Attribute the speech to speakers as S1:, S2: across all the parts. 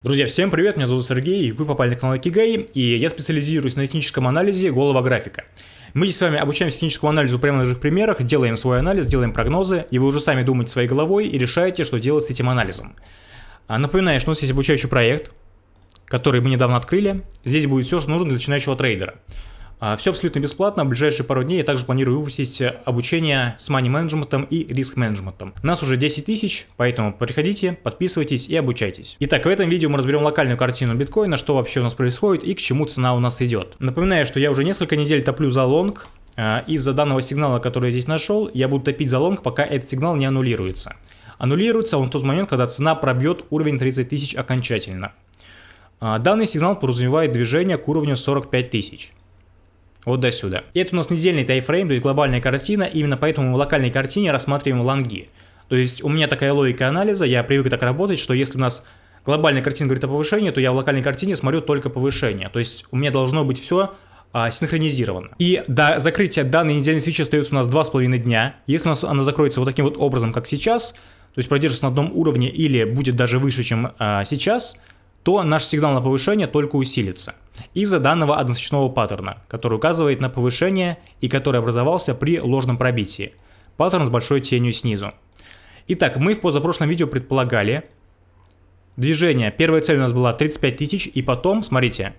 S1: Друзья, всем привет, меня зовут Сергей, вы попали на канал Кигай, и я специализируюсь на техническом анализе голого графика. Мы здесь с вами обучаемся техническому анализу прямо на наших примерах, делаем свой анализ, делаем прогнозы, и вы уже сами думаете своей головой и решаете, что делать с этим анализом. А, напоминаю, что у нас есть обучающий проект, который мы недавно открыли. Здесь будет все, что нужно для начинающего трейдера. А, Все абсолютно бесплатно, в ближайшие пару дней я также планирую выпустить обучение с money менеджментом и риск менеджментом. Нас уже 10 тысяч, поэтому приходите, подписывайтесь и обучайтесь. Итак, в этом видео мы разберем локальную картину биткоина, что вообще у нас происходит и к чему цена у нас идет. Напоминаю, что я уже несколько недель топлю за лонг, а, из-за данного сигнала, который я здесь нашел, я буду топить за лонг, пока этот сигнал не аннулируется. Аннулируется он в тот момент, когда цена пробьет уровень 30 тысяч окончательно. А, данный сигнал подразумевает движение к уровню 45 тысяч. Вот до сюда. И это у нас недельный таймфрейм, то есть глобальная картина, именно поэтому в локальной картине рассматриваем лонги. То есть у меня такая логика анализа, я привык так работать, что если у нас глобальная картина говорит о повышении, то я в локальной картине смотрю только повышение. То есть у меня должно быть все а, синхронизировано. И до закрытия данной недельной свечи остается у нас 2,5 дня. Если у нас она закроется вот таким вот образом, как сейчас, то есть продержится на одном уровне или будет даже выше, чем а, сейчас, то наш сигнал на повышение только усилится из-за данного односечного паттерна, который указывает на повышение и который образовался при ложном пробитии. Паттерн с большой тенью снизу. Итак, мы в позапрошлом видео предполагали движение. Первая цель у нас была 35 тысяч, и потом, смотрите,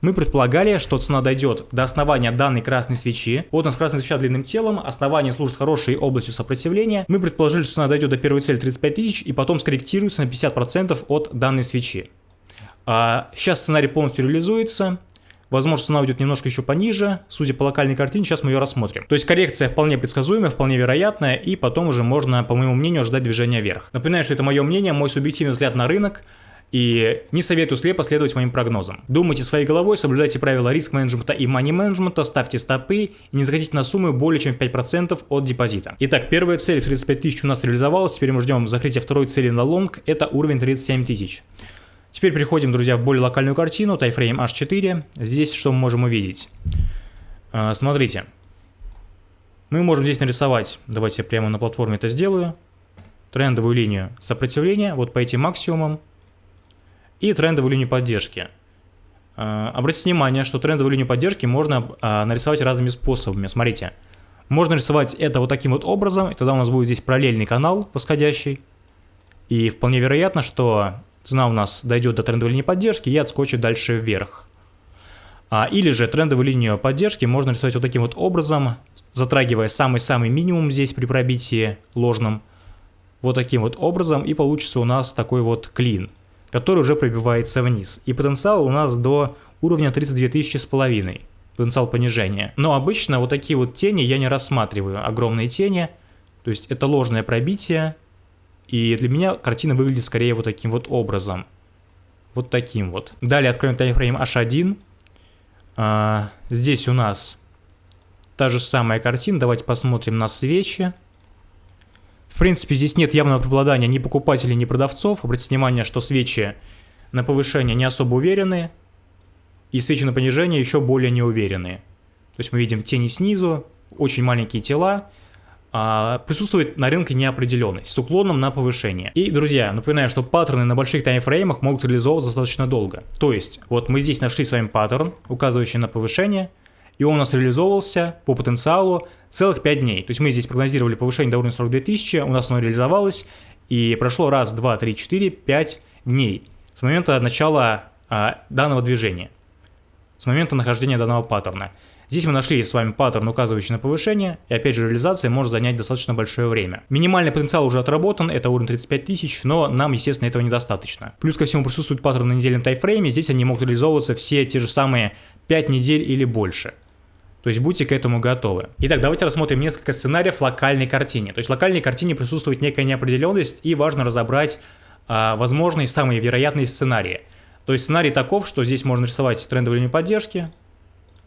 S1: мы предполагали, что цена дойдет до основания данной красной свечи. Вот у нас красная свеча длинным телом, основание служит хорошей областью сопротивления. Мы предположили, что цена дойдет до первой цели 35 тысяч и потом скорректируется на 50% от данной свечи. А сейчас сценарий полностью реализуется. Возможно, цена уйдет немножко еще пониже. Судя по локальной картине, сейчас мы ее рассмотрим. То есть коррекция вполне предсказуемая, вполне вероятная, и потом уже можно, по моему мнению, ждать движения вверх. Напоминаю, что это мое мнение, мой субъективный взгляд на рынок. И не советую слепо следовать моим прогнозам. Думайте своей головой, соблюдайте правила риск-менеджмента и мани-менеджмента, ставьте стопы и не заходите на сумму более чем 5% от депозита. Итак, первая цель в 35 тысяч у нас реализовалась, теперь мы ждем закрытия второй цели на лонг, это уровень 37 тысяч. Теперь переходим, друзья, в более локальную картину, тайфрейм H4. Здесь что мы можем увидеть? А, смотрите. Мы можем здесь нарисовать, давайте я прямо на платформе это сделаю, трендовую линию сопротивления, вот по этим максимумам, и трендовую линию поддержки. А, обратите внимание, что трендовую линию поддержки можно а, нарисовать разными способами. Смотрите, можно рисовать это вот таким вот образом, и тогда у нас будет здесь параллельный канал восходящий. И вполне вероятно, что цена у нас дойдет до трендовой линии поддержки и отскочит дальше вверх. А, или же трендовую линию поддержки можно рисовать вот таким вот образом, затрагивая самый-самый минимум здесь при пробитии ложном. Вот таким вот образом и получится у нас такой вот клин, который уже пробивается вниз. И потенциал у нас до уровня 32 тысячи с половиной, потенциал понижения. Но обычно вот такие вот тени я не рассматриваю, огромные тени. То есть это ложное пробитие, и для меня картина выглядит скорее вот таким вот образом. Вот таким вот. Далее откроем таймфрейм H1. А, здесь у нас та же самая картина. Давайте посмотрим на свечи. В принципе, здесь нет явного преобладания ни покупателей, ни продавцов. Обратите внимание, что свечи на повышение не особо уверенные. И свечи на понижение еще более неуверенные. То есть мы видим тени снизу, очень маленькие тела присутствует на рынке неопределенность с уклоном на повышение. И, друзья, напоминаю, что паттерны на больших таймфреймах могут реализовываться достаточно долго. То есть, вот мы здесь нашли с вами паттерн, указывающий на повышение, и он у нас реализовывался по потенциалу целых 5 дней. То есть мы здесь прогнозировали повышение до уровня 42 тысячи, у нас оно реализовалось, и прошло раз, два, три, четыре, пять дней с момента начала а, данного движения, с момента нахождения данного паттерна. Здесь мы нашли с вами паттерн, указывающий на повышение, и опять же реализация может занять достаточно большое время. Минимальный потенциал уже отработан, это уровень 35 тысяч, но нам, естественно, этого недостаточно. Плюс ко всему присутствует паттерн на недельном тайфрейме, здесь они могут реализовываться все те же самые 5 недель или больше. То есть будьте к этому готовы. Итак, давайте рассмотрим несколько сценариев локальной картине. То есть в локальной картине присутствует некая неопределенность и важно разобрать а, возможные самые вероятные сценарии. То есть сценарий таков, что здесь можно рисовать трендовую линию поддержки,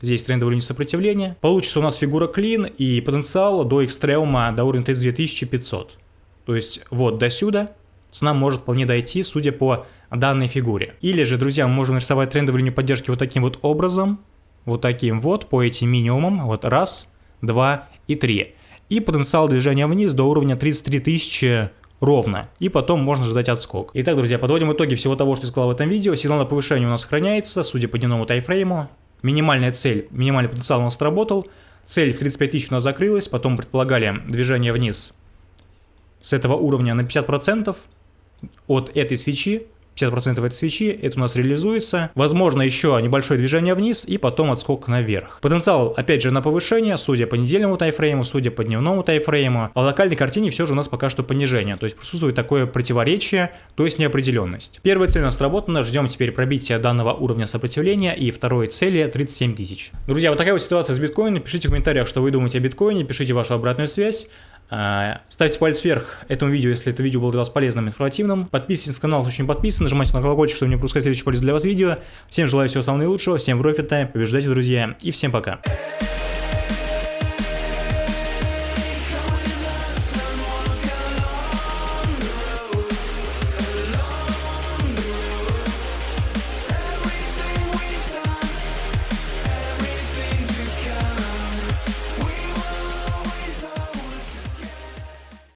S1: Здесь трендовая линия сопротивления. Получится у нас фигура клин и потенциал до экстремума до уровня 32500. То есть вот до сюда цена может вполне дойти, судя по данной фигуре. Или же, друзья, мы можем нарисовать трендовую линию поддержки вот таким вот образом. Вот таким вот, по этим минимумам. Вот раз, два и три. И потенциал движения вниз до уровня 33 тысячи ровно, и потом можно ждать отскок. Итак, друзья, подводим итоги всего того, что я сказал в этом видео. Сигнал на повышение у нас сохраняется, судя по дневному тайфрейму. Минимальная цель, минимальный потенциал у нас сработал. Цель в 35 тысяч у нас закрылась, потом предполагали движение вниз с этого уровня на 50% от этой свечи 50% этой свечи, это у нас реализуется. Возможно, еще небольшое движение вниз и потом отскок наверх. Потенциал, опять же, на повышение, судя по недельному тайфрейму, судя по дневному тайфрейму. А локальной картине все же у нас пока что понижение. То есть присутствует такое противоречие, то есть неопределенность. Первая цель у нас сработана, ждем теперь пробития данного уровня сопротивления и второй цели 37 тысяч. Друзья, вот такая вот ситуация с биткоином. Пишите в комментариях, что вы думаете о биткоине, пишите вашу обратную связь. А, ставьте палец вверх этому видео, если это видео было для вас полезным, информативным. Подписывайтесь на канал, очень подписан, нажимайте на колокольчик, чтобы не пропускать следующее полезное для вас видео. Всем желаю всего самого наилучшего, всем профита, побеждайте, друзья, и всем пока.